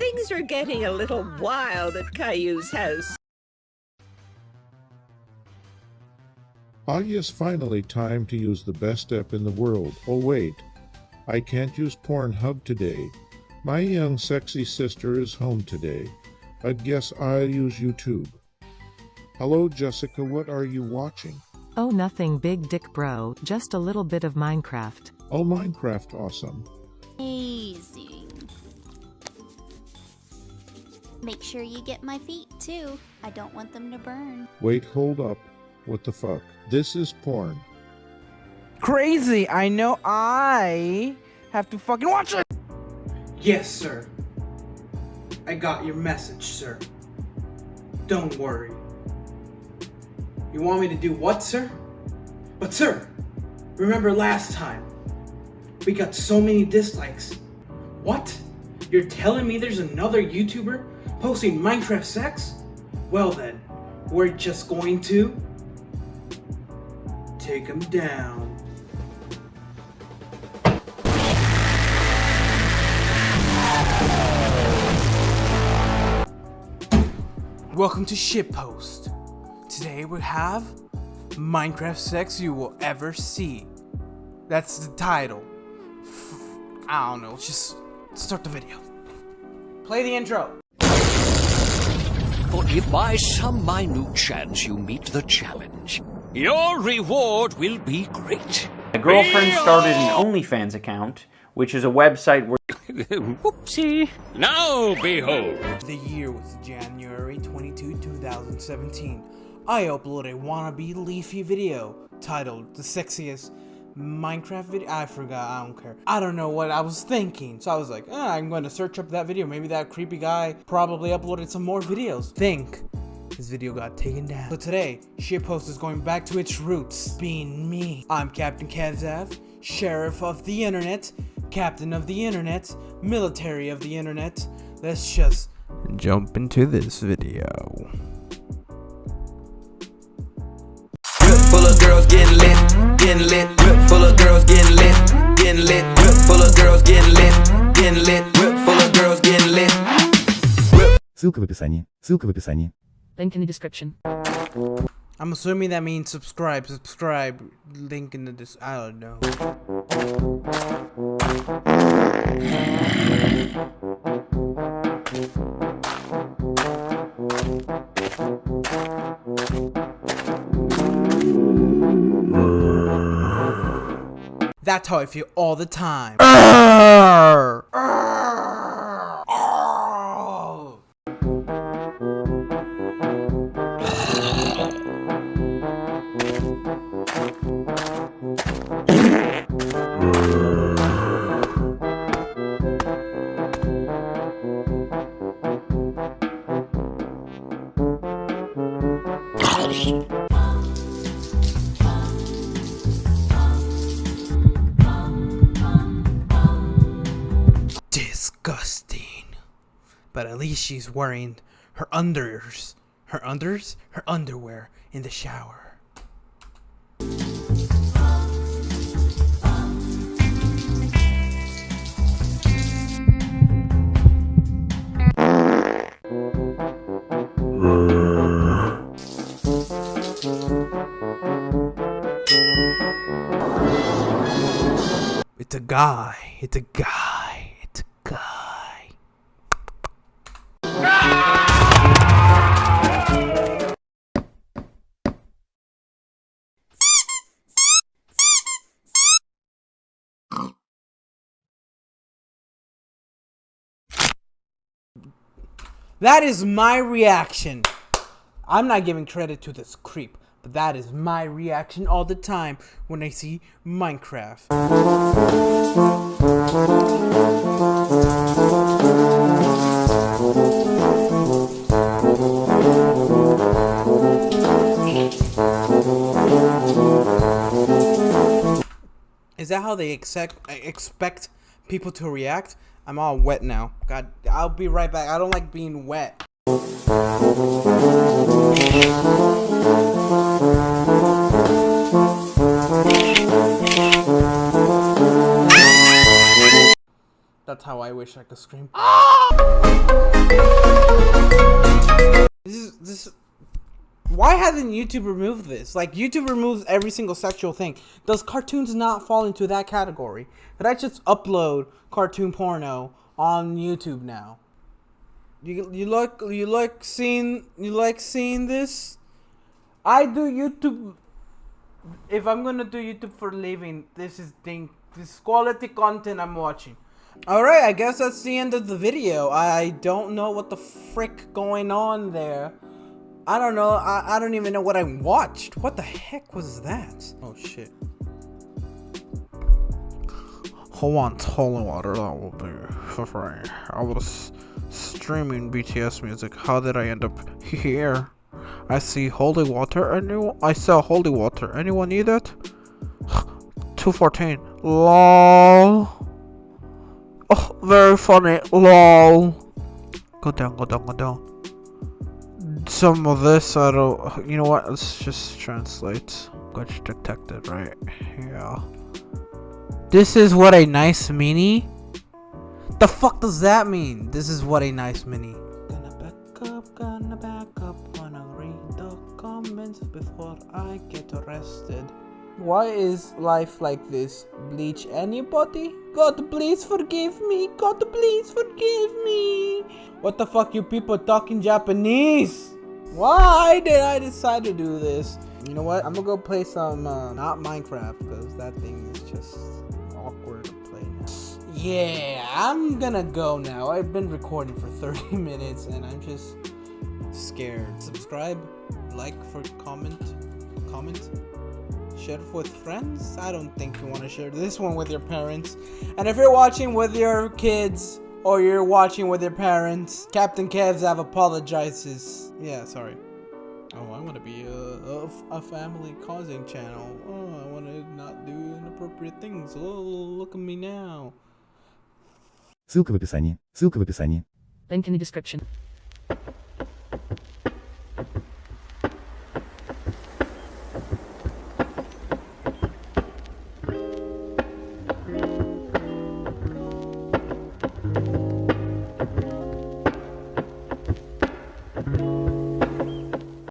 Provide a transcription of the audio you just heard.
Things are getting a little wild at Caillou's house. I guess finally time to use the best app in the world. Oh wait, I can't use Pornhub today. My young sexy sister is home today. I guess I'll use YouTube. Hello Jessica, what are you watching? Oh nothing big dick bro, just a little bit of Minecraft. Oh Minecraft, awesome. Amazing. Make sure you get my feet too. I don't want them to burn. Wait, hold up. What the fuck? This is porn. Crazy! I know I have to fucking watch it! Yes, sir. I got your message, sir. Don't worry. You want me to do what, sir? But sir, remember last time? We got so many dislikes. What? You're telling me there's another YouTuber posting Minecraft sex? Well then, we're just going to take him down. Welcome to Shitpost. Today we have Minecraft sex you will ever see. That's the title. I don't know, just start the video. Play the intro. For if by some minute chance you meet the challenge, your reward will be great. My girlfriend started an OnlyFans account, which is a website where Whoopsie. Now behold. The year was January 22, 2017. I uploaded a wannabe Leafy video titled The Sexiest Minecraft video. I forgot, I don't care. I don't know what I was thinking. So I was like, eh, I'm going to search up that video. Maybe that creepy guy probably uploaded some more videos. Think. This video got taken down. So today, Shitpost is going back to its roots, being me. I'm Captain Kazav, Sheriff of the Internet, Captain of the Internet, Military of the Internet. Let's just jump into this video. Full of girls getting lit, getting lit. girls getting lit, getting lit. Whip full of girls getting lit. Ссылка в описании. Ссылка в описании. Link in the description. I'm assuming that means subscribe, subscribe. Link in the dis. I don't know. That's how I feel all the time. Disgusting. But at least she's wearing her unders. Her unders? Her underwear in the shower. It's a guy. It's a guy. That is my reaction. I'm not giving credit to this creep, but that is my reaction all the time when I see Minecraft. Is that how they expect expect people to react? I'm all wet now. God, I'll be right back. I don't like being wet. That's how I wish I could scream. Ah! this is this hasn't YouTube removed this? Like YouTube removes every single sexual thing. Does cartoons not fall into that category? Could I just upload cartoon porno on YouTube now? You you like you like seeing you like seeing this? I do YouTube. If I'm gonna do YouTube for living, this is thing. This quality content I'm watching. All right, I guess that's the end of the video. I don't know what the frick going on there. I don't know. I, I don't even know what I watched. What the heck was that? Oh shit. Hold on, holy water. That will be for free. I was streaming BTS music. How did I end up here? I see holy water. Anyone? I saw holy water. Anyone need it? 214. LOL. Oh, very funny. LOL. Go down, go down, go down. Some of this, I don't. You know what? Let's just translate. Glitch detected, right? Yeah. This is what a nice mini? The fuck does that mean? This is what a nice mini. Gonna back up, gonna back up, wanna read the comments before I get arrested. Why is life like this? Bleach anybody? God please forgive me. God please forgive me. What the fuck you people talking Japanese? Why did I decide to do this? You know what? I'm gonna go play some, uh, not Minecraft, because that thing is just awkward to play now. Yeah, I'm gonna go now. I've been recording for 30 minutes and I'm just scared. Subscribe, like for comment, comment, share with friends. I don't think you want to share this one with your parents. And if you're watching with your kids or you're watching with your parents, Captain Kevzav apologizes. Yeah, sorry. Oh, I want to be a, a, a family causing channel. Oh, I want to not do inappropriate things. Oh, look at me now. Ссылка в описании. Ссылка в описании. Link in the description.